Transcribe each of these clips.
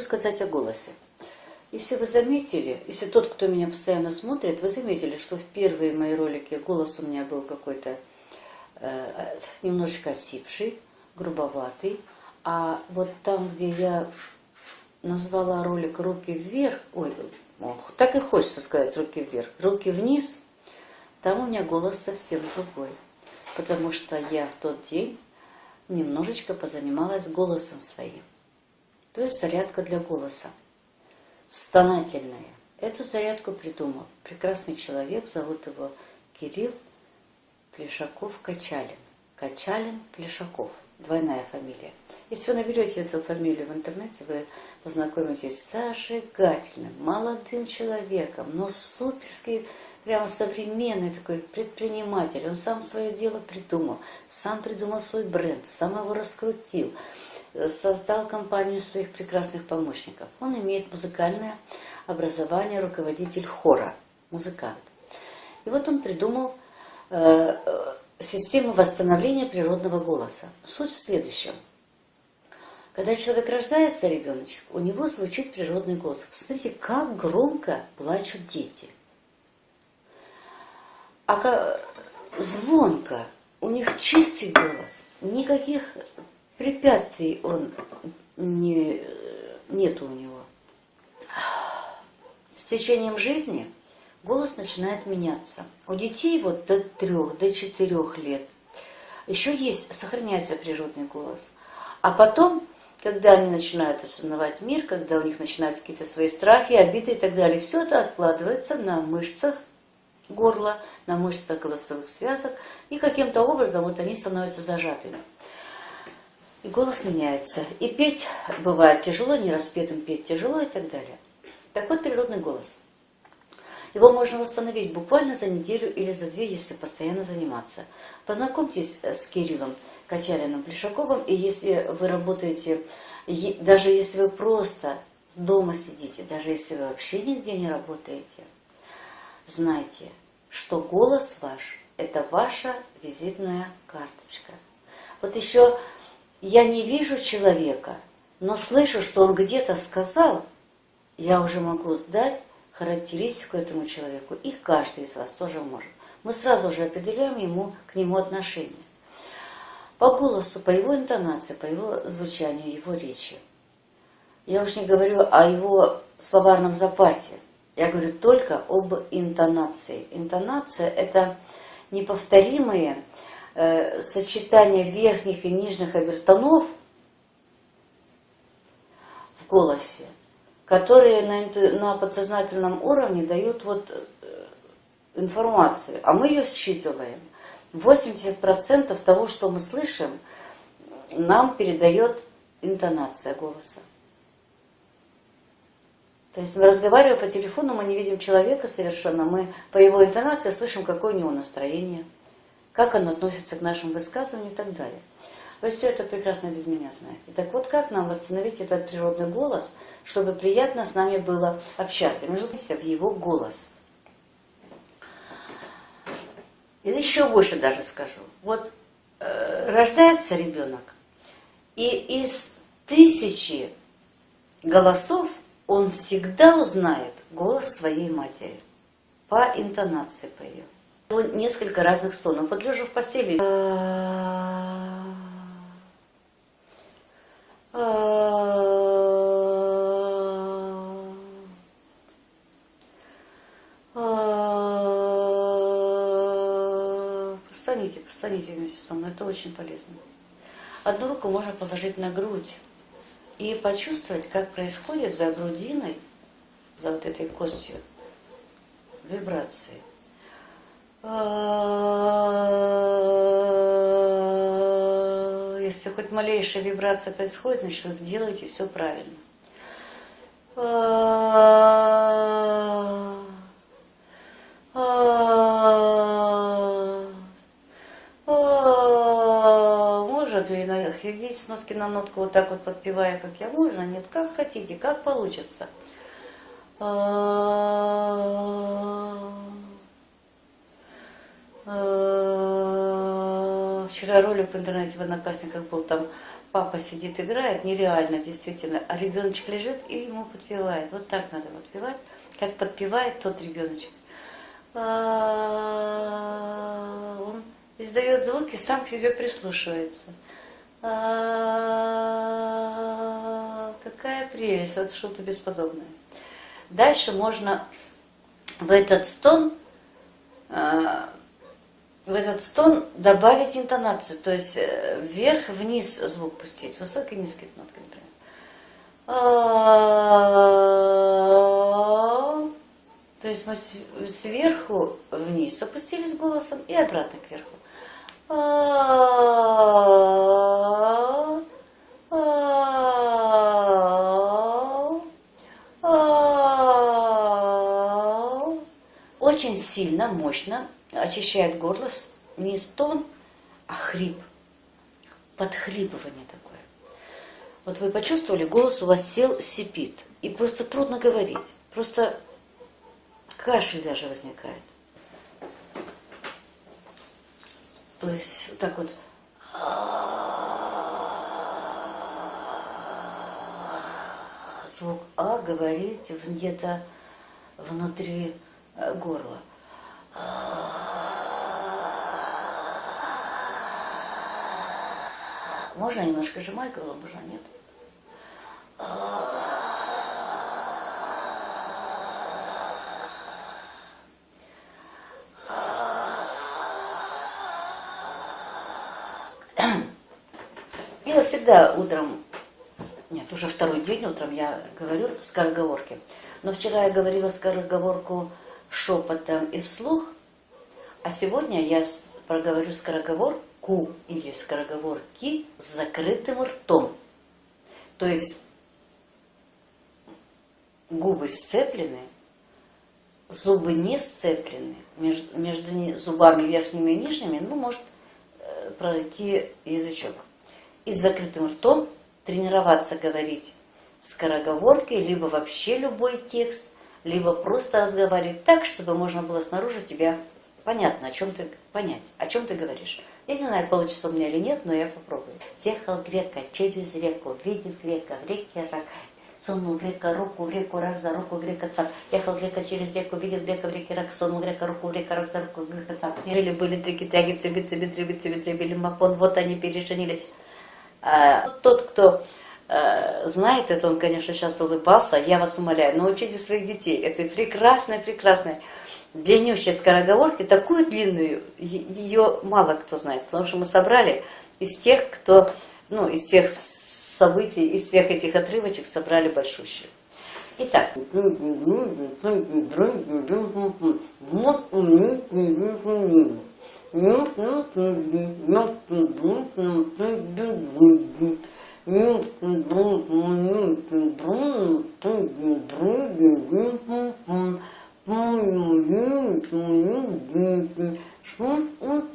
сказать о голосе. Если вы заметили, если тот, кто меня постоянно смотрит, вы заметили, что в первые мои ролики голос у меня был какой-то э, немножечко осипший, грубоватый. А вот там, где я назвала ролик «Руки вверх», ой, ох, так и хочется сказать «Руки вверх», «Руки вниз», там у меня голос совсем другой. Потому что я в тот день немножечко позанималась голосом своим. То есть зарядка для голоса. Стонательная. Эту зарядку придумал прекрасный человек, зовут его Кирилл Плешаков-Качалин. Качалин-Плешаков. Двойная фамилия. Если вы наберете эту фамилию в интернете, вы познакомитесь с зажигательным, молодым человеком, но суперский прямо современный такой предприниматель. Он сам свое дело придумал, сам придумал свой бренд, сам его раскрутил, э, создал компанию своих прекрасных помощников. Он имеет музыкальное образование, руководитель хора, музыкант. И вот он придумал э, э систему восстановления природного голоса. Суть в следующем. Когда человек рождается, ребеночек, у него звучит природный голос. Посмотрите, как громко плачут дети а как звонко, у них чистый голос, никаких препятствий он не, нет у него. С течением жизни голос начинает меняться. У детей вот до трех, до четырех лет еще есть, сохраняется природный голос. А потом, когда они начинают осознавать мир, когда у них начинаются какие-то свои страхи, обиды и так далее, все это откладывается на мышцах горла, на мышцах голосовых связок, и каким-то образом вот они становятся зажатыми. И голос меняется. И петь бывает тяжело, не распетым петь тяжело и так далее. Так вот, природный голос. Его можно восстановить буквально за неделю или за две, если постоянно заниматься. Познакомьтесь с Кириллом Качалиным Плешаковым, и если вы работаете, даже если вы просто дома сидите, даже если вы вообще нигде не работаете – знайте, что голос ваш – это ваша визитная карточка. Вот еще я не вижу человека, но слышу, что он где-то сказал, я уже могу сдать характеристику этому человеку. И каждый из вас тоже может. Мы сразу же определяем ему, к нему отношение. По голосу, по его интонации, по его звучанию, его речи. Я уж не говорю о его словарном запасе. Я говорю только об интонации. Интонация – это неповторимые э, сочетания верхних и нижних обертонов в голосе, которые на, на подсознательном уровне дают вот э, информацию, а мы ее считываем. 80% того, что мы слышим, нам передает интонация голоса. То есть мы разговаривая по телефону, мы не видим человека совершенно, мы по его интонации слышим, какое у него настроение, как оно относится к нашим высказываниям и так далее. Вы все это прекрасно без меня знаете. Так вот, как нам восстановить этот природный голос, чтобы приятно с нами было общаться? Между прочим, в его голос. И еще больше даже скажу. Вот э, рождается ребенок, и из тысячи голосов он всегда узнает голос своей матери по интонации по ее. Несколько разных стонов. Вот лежа в постели... Постаните, постаните вместе со мной, это очень полезно. Одну руку можно положить на грудь, и почувствовать, как происходит за грудиной, за вот этой костью, вибрации. Если хоть малейшая вибрация происходит, значит, вы делаете все правильно. Переходить с нотки на нотку, вот так вот подпевая, как я, можно? Нет, как хотите, как получится. Вчера ролик в интернете в Одноклассниках был там папа сидит, играет, нереально, действительно, а ребеночек лежит и ему подпевает. Вот так надо подпевать, как подпевает тот ребеночек. А, он издает звуки, сам к себе прислушивается. А, какая прелесть, это что-то бесподобное. Дальше можно в этот стон а, в этот стон добавить интонацию, то есть э, вверх-вниз звук пустить, высокий низкий нотки, например. То есть мы сверху вниз опустились голосом и обратно кверху. Очень сильно, мощно очищает горло не стон, а хрип, подхлипывание такое. Вот вы почувствовали, голос у вас сел, сипит, и просто трудно говорить, просто кашель даже возникает. То есть вот так вот звук А говорить где-то внутри э, горла. Можно немножко сжимать горло, можно нет? Я всегда утром, нет, уже второй день утром я говорю скороговорки. Но вчера я говорила скороговорку шепотом и вслух, а сегодня я проговорю скороговорку или скороговорки с закрытым ртом. То есть губы сцеплены, зубы не сцеплены, между, между зубами верхними и нижними, ну, может э, пройти язычок. И с закрытым ртом тренироваться говорить скороговорки, либо вообще любой текст, либо просто разговаривать так, чтобы можно было снаружи тебя понятно, о чем ты понять, о чем ты говоришь. Я не знаю, получится у меня или нет, но я попробую. Ехал грека через реку, видит грека, в реке рак. Сунул грека руку в реку, рак за руку, грека цап. Ехал грека через реку, видит грека в реке рак. Сунул грека руку в реку, рак за руку, грека цап. Жили были трики, тяги, цеби, цеби, треби, цеби, треби, лимапон. Вот они переженились. А, тот, кто Э, знает это, он, конечно, сейчас улыбался. Я вас умоляю, научите своих детей этой прекрасной, прекрасной, длиннющей скороговорки, такую длинную, ее мало кто знает, потому что мы собрали из тех, кто, ну, из всех событий, из всех этих отрывочек собрали большущую. Итак.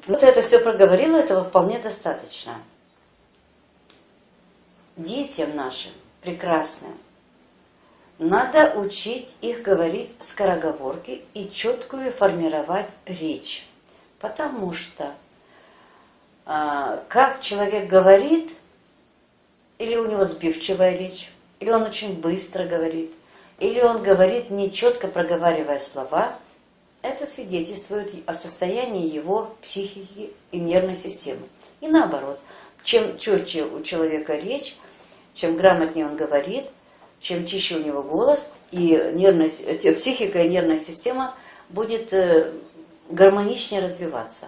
Вот это все проговорила, этого вполне достаточно. Детям нашим прекрасным надо учить их говорить скороговорки и четкую формировать речь. Потому что а, как человек говорит, или у него сбивчивая речь, или он очень быстро говорит, или он говорит, нечетко проговаривая слова, это свидетельствует о состоянии его психики и нервной системы. И наоборот, чем четче у человека речь, чем грамотнее он говорит, чем чище у него голос, и нервная, психика и нервная система будет э, гармоничнее развиваться.